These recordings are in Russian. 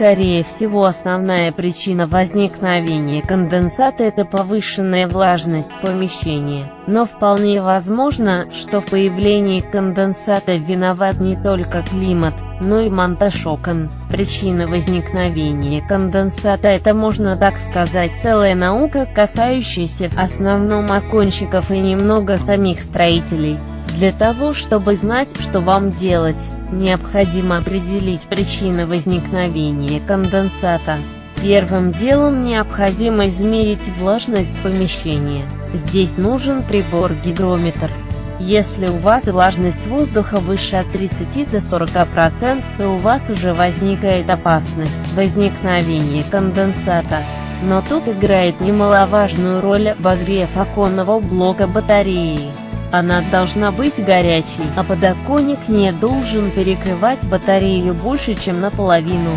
Скорее всего основная причина возникновения конденсата – это повышенная влажность помещения, но вполне возможно, что в появлении конденсата виноват не только климат, но и монтаж окон. Причина возникновения конденсата – это, можно так сказать, целая наука, касающаяся в основном окончиков и немного самих строителей. Для того, чтобы знать, что вам делать, необходимо определить причины возникновения конденсата. Первым делом необходимо измерить влажность помещения. Здесь нужен прибор-гигрометр. Если у вас влажность воздуха выше от 30 до 40%, то у вас уже возникает опасность возникновения конденсата. Но тут играет немаловажную роль обогрев оконного блока батареи. Она должна быть горячей, а подоконник не должен перекрывать батарею больше, чем наполовину.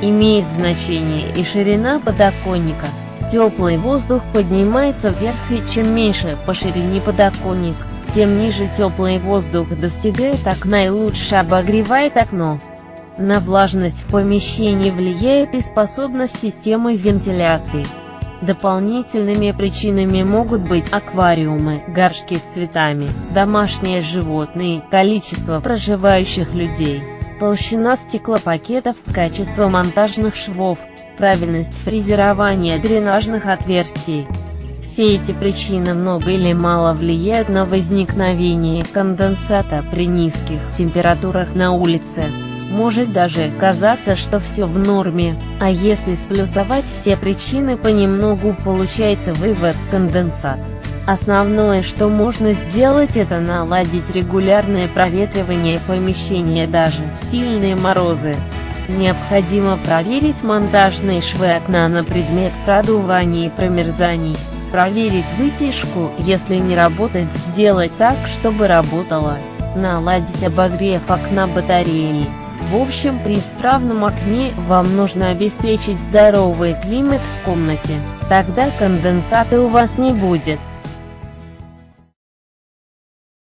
Имеет значение и ширина подоконника. Теплый воздух поднимается вверх и чем меньше по ширине подоконник, тем ниже теплый воздух достигает окна и лучше обогревает окно. На влажность в помещении влияет и способность системы вентиляции. Дополнительными причинами могут быть аквариумы, горшки с цветами, домашние животные, количество проживающих людей, толщина стеклопакетов, качество монтажных швов, правильность фрезерования дренажных отверстий. Все эти причины много или мало влияют на возникновение конденсата при низких температурах на улице. Может даже казаться, что все в норме, а если сплюсовать все причины понемногу получается вывод конденсат. Основное, что можно сделать это наладить регулярное проветривание помещения даже в сильные морозы. Необходимо проверить монтажные швы окна на предмет продувания и промерзаний. Проверить вытяжку, если не работает сделать так, чтобы работала. Наладить обогрев окна батареи. В общем, при исправном окне вам нужно обеспечить здоровый климат в комнате. Тогда конденсата у вас не будет.